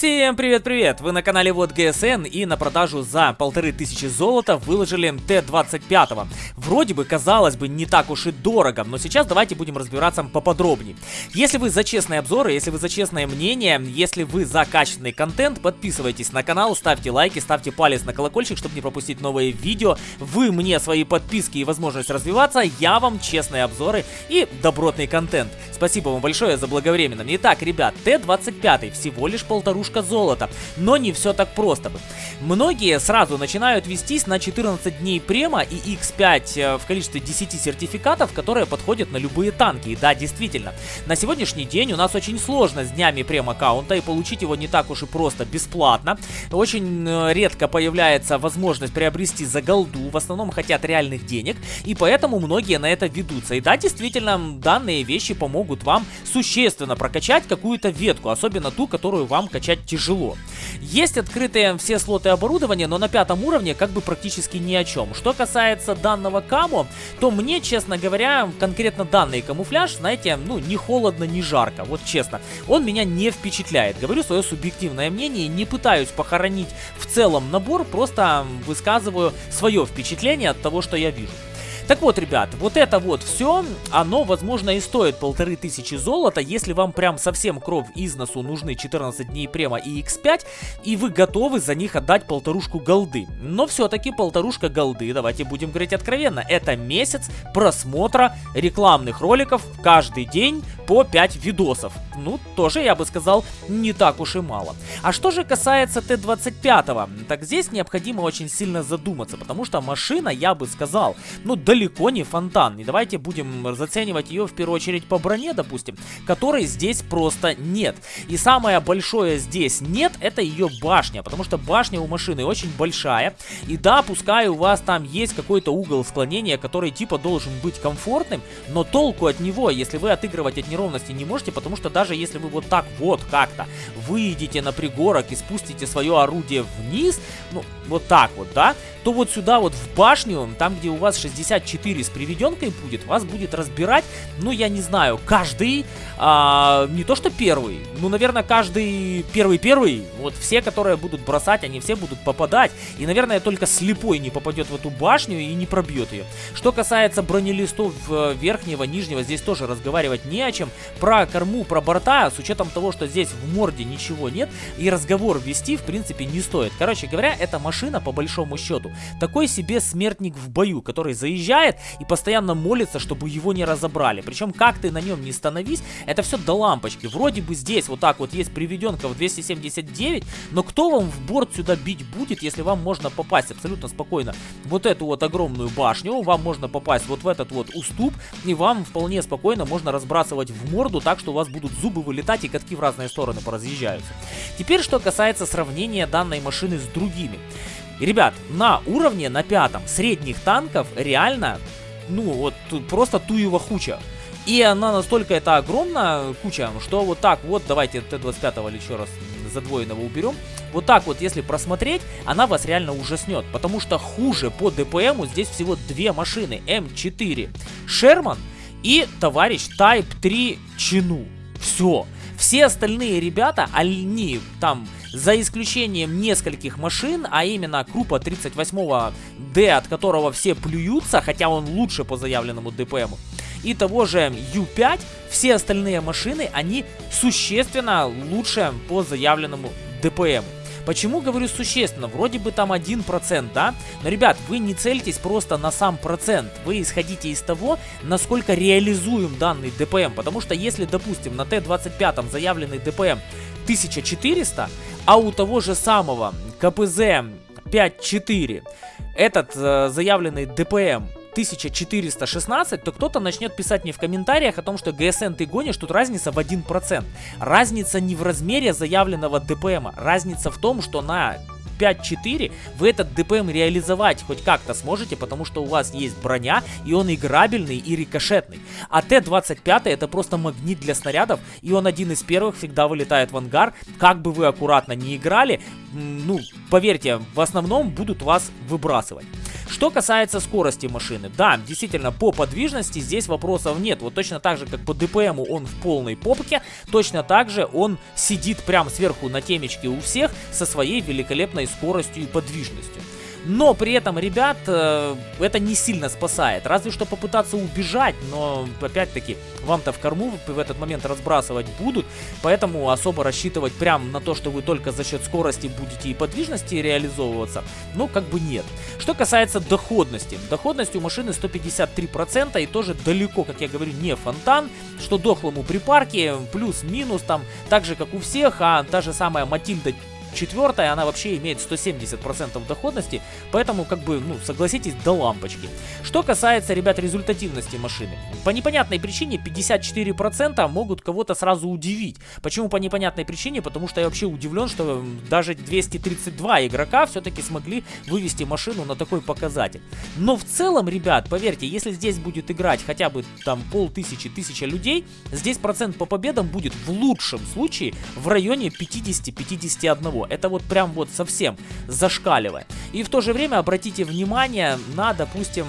Всем привет-привет! Вы на канале Вот ГСН и на продажу за полторы тысячи золота выложили Т-25. Вроде бы, казалось бы, не так уж и дорого, но сейчас давайте будем разбираться поподробнее. Если вы за честные обзоры, если вы за честное мнение, если вы за качественный контент, подписывайтесь на канал, ставьте лайки, ставьте палец на колокольчик, чтобы не пропустить новые видео. Вы мне свои подписки и возможность развиваться, я вам честные обзоры и добротный контент. Спасибо вам большое за благовременно. Итак, ребят, Т-25 всего лишь полторушка золота, но не все так просто. Многие сразу начинают вестись на 14 дней према и X5 э, в количестве 10 сертификатов, которые подходят на любые танки. И да, действительно, на сегодняшний день у нас очень сложно с днями прем-аккаунта и получить его не так уж и просто бесплатно. Очень э, редко появляется возможность приобрести за голду, в основном хотят реальных денег, и поэтому многие на это ведутся. И да, действительно, данные вещи помогут вам существенно прокачать какую-то ветку, особенно ту, которую вам качать тяжело. Есть открытые все слоты оборудования, но на пятом уровне как бы практически ни о чем. Что касается данного камо, то мне, честно говоря, конкретно данный камуфляж, знаете, ну, не холодно, не жарко, вот честно. Он меня не впечатляет. Говорю свое субъективное мнение, не пытаюсь похоронить в целом набор, просто высказываю свое впечатление от того, что я вижу. Так вот, ребят, вот это вот все, оно, возможно, и стоит полторы тысячи золота, если вам прям совсем кровь из носу нужны 14 дней према и x5, и вы готовы за них отдать полторушку голды. Но все-таки полторушка голды, давайте будем говорить откровенно, это месяц просмотра рекламных роликов каждый день по 5 видосов. Ну, тоже, я бы сказал, не так уж и мало. А что же касается Т-25, так здесь необходимо очень сильно задуматься, потому что машина, я бы сказал, ну, далеко не фонтан. И давайте будем заценивать ее в первую очередь по броне, допустим, которой здесь просто нет. И самое большое здесь нет, это ее башня, потому что башня у машины очень большая. И да, пускай у вас там есть какой-то угол склонения, который типа должен быть комфортным, но толку от него, если вы отыгрывать от неровности не можете, потому что даже если вы вот так вот как-то выйдете на пригорок и спустите свое орудие вниз, ну, вот так вот, да, то вот сюда вот в башню, там где у вас 64 с приведенкой будет, вас будет разбирать, ну я не знаю, каждый, а, не то что первый, ну наверное каждый первый-первый, вот все, которые будут бросать, они все будут попадать, и наверное только слепой не попадет в эту башню и не пробьет ее. Что касается бронелистов э, верхнего, нижнего, здесь тоже разговаривать не о чем, про корму, про борта, с учетом того, что здесь в морде ничего нет, и разговор вести в принципе не стоит. Короче говоря, эта машина по большому счету такой себе смертник в бою, который заезжает и постоянно молится, чтобы его не разобрали. Причем как ты на нем не становись, это все до лампочки. Вроде бы здесь вот так вот есть приведенка в 279, но кто вам в борт сюда бить будет, если вам можно попасть абсолютно спокойно вот эту вот огромную башню, вам можно попасть вот в этот вот уступ, и вам вполне спокойно можно разбрасывать в морду так, что у вас будут зубы вылетать и катки в разные стороны поразъезжаются. Теперь, что касается сравнения данной машины с другими. Ребят, на уровне, на пятом, средних танков реально, ну, вот просто туева хуча. И она настолько это огромная куча, что вот так вот, давайте Т-25 или еще раз задвоенного уберем. Вот так вот, если просмотреть, она вас реально ужаснет. Потому что хуже по ДПМу здесь всего две машины. М4 Шерман и товарищ Type 3 Чину. Все. Все остальные ребята, они там за исключением нескольких машин, а именно Крупа 38D, от которого все плюются, хотя он лучше по заявленному ДПМу, и того же U5, все остальные машины, они существенно лучше по заявленному ДПМу. Почему говорю существенно? Вроде бы там 1%, да? Но, ребят, вы не цельтесь просто на сам процент. Вы исходите из того, насколько реализуем данный ДПМ. Потому что если, допустим, на Т-25 заявленный ДПМ 1400, а у того же самого КПЗ 5.4 этот э, заявленный ДПМ 1416, то кто-то начнет писать мне в комментариях о том, что ГСН ты гонишь, тут разница в 1%. Разница не в размере заявленного ДПМа, разница в том, что на 5-4 вы этот ДПМ реализовать хоть как-то сможете, потому что у вас есть броня, и он играбельный и рикошетный. А Т-25 это просто магнит для снарядов, и он один из первых всегда вылетает в ангар. Как бы вы аккуратно не играли, ну, поверьте, в основном будут вас выбрасывать. Что касается скорости машины, да, действительно, по подвижности здесь вопросов нет. Вот точно так же, как по ДПМу он в полной попке, точно так же он сидит прям сверху на темечке у всех со своей великолепной скоростью и подвижностью. Но при этом, ребят, э, это не сильно спасает. Разве что попытаться убежать, но опять-таки вам-то в корму в этот момент разбрасывать будут. Поэтому особо рассчитывать прям на то, что вы только за счет скорости будете и подвижности реализовываться, ну как бы нет. Что касается доходности. Доходность у машины 153% и тоже далеко, как я говорю, не фонтан. Что дохлому при парке, плюс-минус там, так же как у всех, а та же самая Матильда Четвертая, она вообще имеет 170% доходности, поэтому, как бы, ну, согласитесь, до лампочки. Что касается, ребят, результативности машины. По непонятной причине 54% могут кого-то сразу удивить. Почему по непонятной причине? Потому что я вообще удивлен, что даже 232 игрока все-таки смогли вывести машину на такой показатель. Но в целом, ребят, поверьте, если здесь будет играть хотя бы там полтысячи, тысяча людей, здесь процент по победам будет в лучшем случае в районе 50-51 всего. Это вот прям вот совсем зашкаливает. И в то же время обратите внимание на, допустим,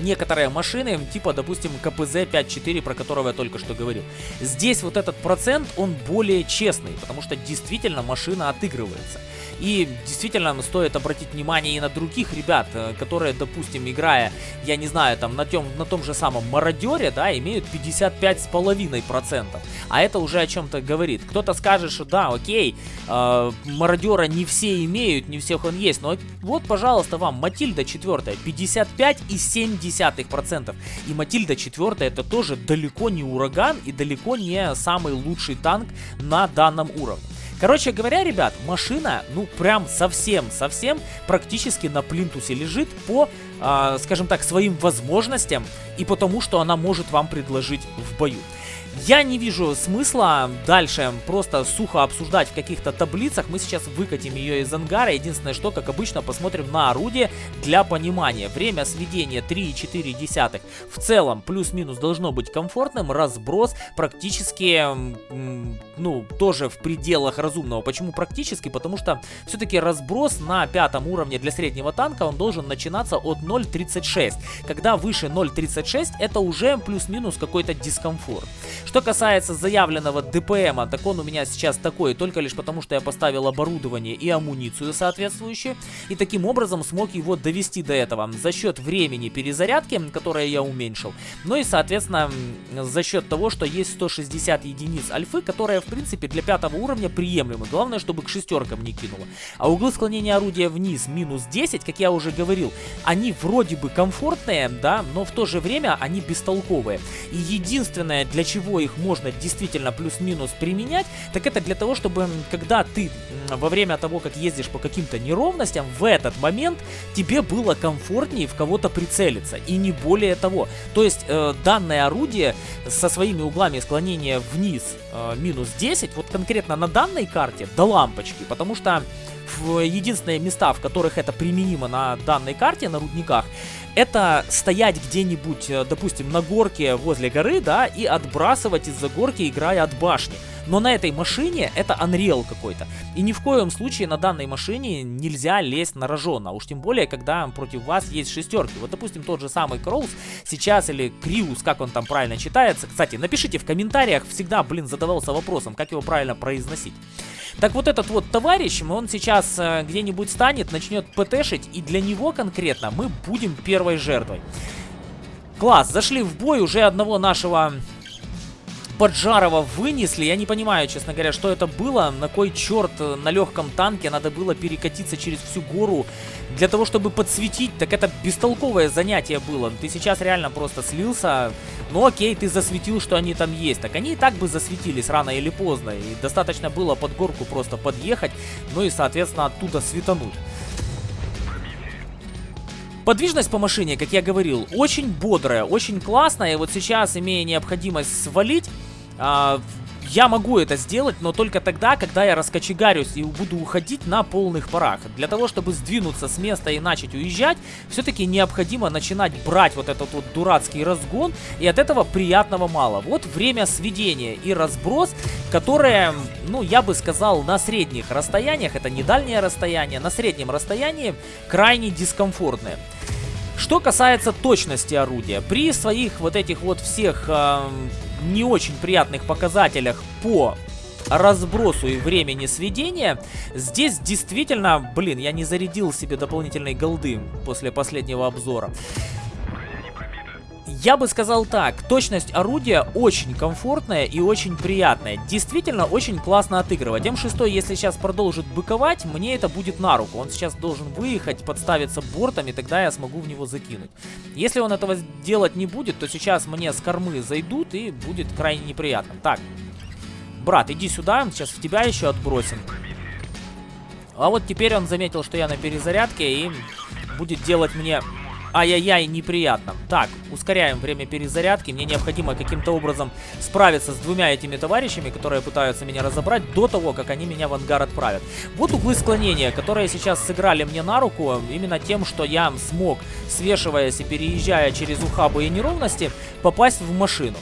некоторые машины, типа, допустим, КПЗ 5.4, про которого я только что говорил. Здесь вот этот процент, он более честный, потому что действительно машина отыгрывается. И действительно стоит обратить внимание и на других ребят, э, которые, допустим, играя, я не знаю, там на, тем, на том же самом мародере, да, имеют 55,5%. А это уже о чем-то говорит. Кто-то скажет, что да, окей, э, мародера не все имеют, не всех он есть. Но вот, пожалуйста, вам Матильда 4, 55,7%. И Матильда 4 это тоже далеко не ураган и далеко не самый лучший танк на данном уровне. Короче говоря, ребят, машина, ну прям совсем-совсем практически на плинтусе лежит по, э, скажем так, своим возможностям и потому, что она может вам предложить в бою. Я не вижу смысла дальше просто сухо обсуждать в каких-то таблицах. Мы сейчас выкатим ее из ангара. Единственное, что, как обычно, посмотрим на орудие для понимания. Время сведения 3,4. В целом, плюс-минус должно быть комфортным. Разброс практически, ну, тоже в пределах разумного. Почему практически? Потому что все-таки разброс на пятом уровне для среднего танка, он должен начинаться от 0.36. Когда выше 0.36, это уже плюс-минус какой-то дискомфорт. Что касается заявленного ДПМа, так он у меня сейчас такой, только лишь потому, что я поставил оборудование и амуницию соответствующую. И таким образом смог его довести до этого за счет времени перезарядки, которое я уменьшил. Ну и, соответственно, за счет того, что есть 160 единиц альфы, которая, в принципе, для пятого уровня приемлема. Главное, чтобы к шестеркам не кинуло. А углы склонения орудия вниз минус 10, как я уже говорил, они вроде бы комфортные, да, но в то же время они бестолковые. И единственное, для чего чего их можно действительно плюс-минус применять, так это для того, чтобы когда ты во время того, как ездишь по каким-то неровностям, в этот момент тебе было комфортнее в кого-то прицелиться. И не более того. То есть э, данное орудие со своими углами склонения вниз э, минус 10, вот конкретно на данной карте до лампочки, потому что в единственные места, в которых это применимо на данной карте, на рудниках, это стоять где-нибудь, э, допустим, на горке возле горы, да, и отбрасывать из-за горки, играя от башни. Но на этой машине это Unreal какой-то. И ни в коем случае на данной машине нельзя лезть на рожон, а уж тем более, когда против вас есть шестерки. Вот, допустим, тот же самый Кроус сейчас, или Криус, как он там правильно читается. Кстати, напишите в комментариях, всегда, блин, задавался вопросом, как его правильно произносить. Так вот этот вот товарищ, он сейчас э, где-нибудь станет, начнет ПТшить, и для него конкретно мы будем первой жертвой. Класс, зашли в бой, уже одного нашего Поджарова вынесли. Я не понимаю, честно говоря, что это было. На кой черт э, на легком танке надо было перекатиться через всю гору для того, чтобы подсветить. Так это бестолковое занятие было. Ты сейчас реально просто слился. Ну окей, ты засветил, что они там есть. Так они и так бы засветились рано или поздно. И достаточно было под горку просто подъехать. Ну и, соответственно, оттуда светануть. Подвижность по машине, как я говорил, очень бодрая, очень классная. И вот сейчас, имея необходимость свалить, а, я могу это сделать, но только тогда, когда я раскочегарюсь и буду уходить на полных парах. Для того, чтобы сдвинуться с места и начать уезжать, все-таки необходимо начинать брать вот этот вот дурацкий разгон, и от этого приятного мало. Вот время сведения и разброс, которое, ну, я бы сказал, на средних расстояниях, это не дальнее расстояние, на среднем расстоянии крайне дискомфортное. Что касается точности орудия, при своих вот этих вот всех э, не очень приятных показателях по разбросу и времени сведения, здесь действительно, блин, я не зарядил себе дополнительной голды после последнего обзора. Я бы сказал так, точность орудия очень комфортная и очень приятная. Действительно очень классно отыгрывать. М6, если сейчас продолжит быковать, мне это будет на руку. Он сейчас должен выехать, подставиться бортом, и тогда я смогу в него закинуть. Если он этого делать не будет, то сейчас мне с кормы зайдут и будет крайне неприятно. Так, брат, иди сюда, сейчас в тебя еще отбросим. А вот теперь он заметил, что я на перезарядке и будет делать мне Ай-яй-яй, неприятно. Так, ускоряем время перезарядки. Мне необходимо каким-то образом справиться с двумя этими товарищами, которые пытаются меня разобрать до того, как они меня в ангар отправят. Вот углы склонения, которые сейчас сыграли мне на руку, именно тем, что я смог, свешиваясь и переезжая через ухабы и неровности, попасть в машину.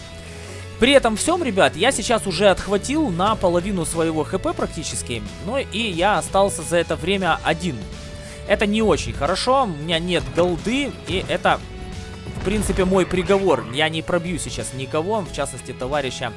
При этом всем, ребят, я сейчас уже отхватил на половину своего хп практически, ну и я остался за это время один. Это не очень хорошо, у меня нет голды, и это, в принципе, мой приговор. Я не пробью сейчас никого, в частности, товарища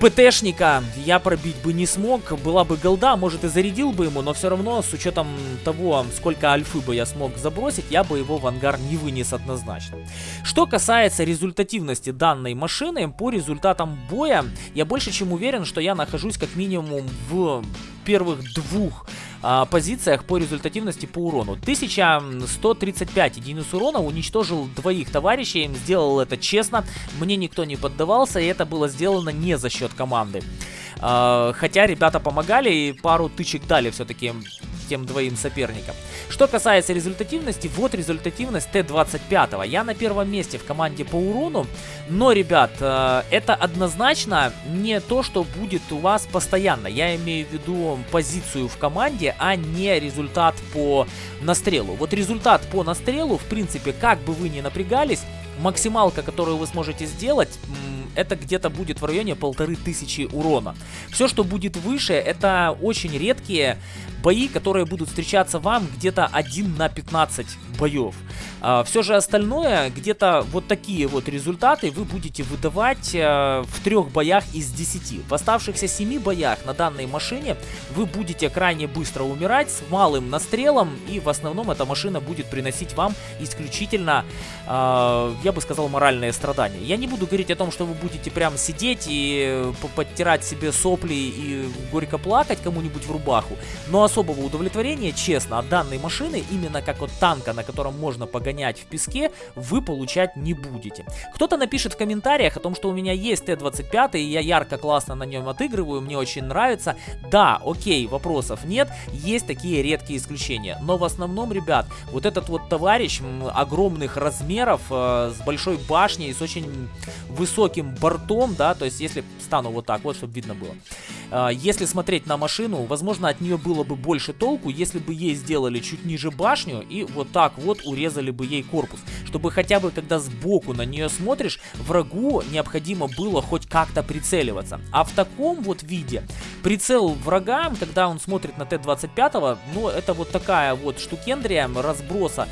ПТшника я пробить бы не смог. Была бы голда, может и зарядил бы ему, но все равно, с учетом того, сколько альфы бы я смог забросить, я бы его в ангар не вынес однозначно. Что касается результативности данной машины, по результатам боя, я больше чем уверен, что я нахожусь как минимум в первых двух а, позициях по результативности по урону. 1135 единиц урона, уничтожил двоих товарищей, сделал это честно, мне никто не поддавался, и это было сделано не за счет команды. А, хотя ребята помогали и пару тычек дали все-таки тем двоим соперникам. Что касается результативности, вот результативность Т-25. Я на первом месте в команде по урону, но, ребят, э, это однозначно не то, что будет у вас постоянно. Я имею в виду позицию в команде, а не результат по настрелу. Вот результат по настрелу, в принципе, как бы вы ни напрягались, максималка, которую вы сможете сделать, это где-то будет в районе полторы тысячи урона. Все, что будет выше, это очень редкие бои, которые будут встречаться вам где-то 1 на 15 боев. А, все же остальное, где-то вот такие вот результаты вы будете выдавать а, в трех боях из 10. В оставшихся 7 боях на данной машине вы будете крайне быстро умирать с малым настрелом, и в основном эта машина будет приносить вам исключительно, а, я бы сказал, моральные страдания. Я не буду говорить о том, что вы будете прям сидеть и подтирать себе сопли и горько плакать кому-нибудь в рубаху, но особого удовлетворения, честно, от данной машины, именно как от танка, на котором можно погонять в песке, вы получать не будете. Кто-то напишет в комментариях о том, что у меня есть Т-25, и я ярко, классно на нем отыгрываю, мне очень нравится. Да, окей, вопросов нет, есть такие редкие исключения. Но в основном, ребят, вот этот вот товарищ огромных размеров, э, с большой башней, с очень высоким бортом, да, то есть если стану вот так вот, чтобы видно было. Э, если смотреть на машину, возможно, от нее было бы больше толку, если бы ей сделали чуть ниже башню и вот так вот урезали бы ей корпус. Чтобы хотя бы, когда сбоку на нее смотришь, врагу необходимо было хоть как-то прицеливаться. А в таком вот виде прицел врага, когда он смотрит на Т-25, ну, это вот такая вот штукендрия разброса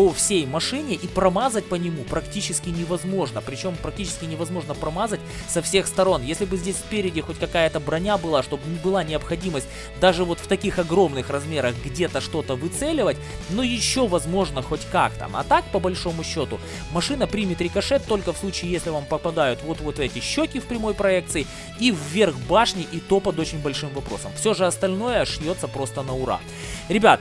по всей машине и промазать по нему практически невозможно. Причем практически невозможно промазать со всех сторон. Если бы здесь спереди хоть какая-то броня была, чтобы не была необходимость даже вот в таких огромных размерах где-то что-то выцеливать, но еще возможно хоть как-то. А так, по большому счету, машина примет рикошет только в случае, если вам попадают вот-вот эти щеки в прямой проекции и вверх башни, и то под очень большим вопросом. Все же остальное шьется просто на ура. Ребят,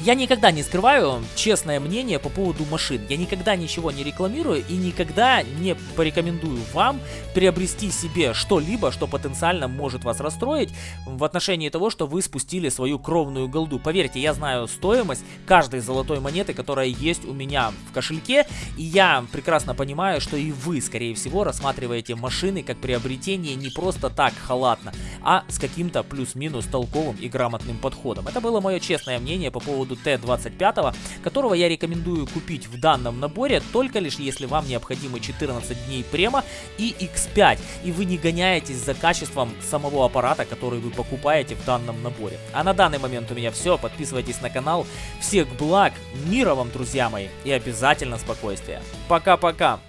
Я никогда не скрываю честное мнение по поводу машин. Я никогда ничего не рекламирую и никогда не порекомендую вам приобрести себе что-либо, что потенциально может вас расстроить в отношении того, что вы спустили свою кровную голду. Поверьте, я знаю стоимость каждой золотой монеты, которая есть у меня в кошельке, и я прекрасно понимаю, что и вы, скорее всего, рассматриваете машины как приобретение не просто так халатно, а с каким-то плюс-минус толковым и грамотным подходом. Это было мое честное мнение по поводу Т-25, которого я рекомендую купить в данном наборе, только лишь если вам необходимы 14 дней према и X5, и вы не гоняетесь за качеством самого аппарата, который вы покупаете в данном наборе. А на данный момент у меня все, подписывайтесь на канал, всех благ, мира вам, друзья мои, и обязательно спокойствия. Пока-пока!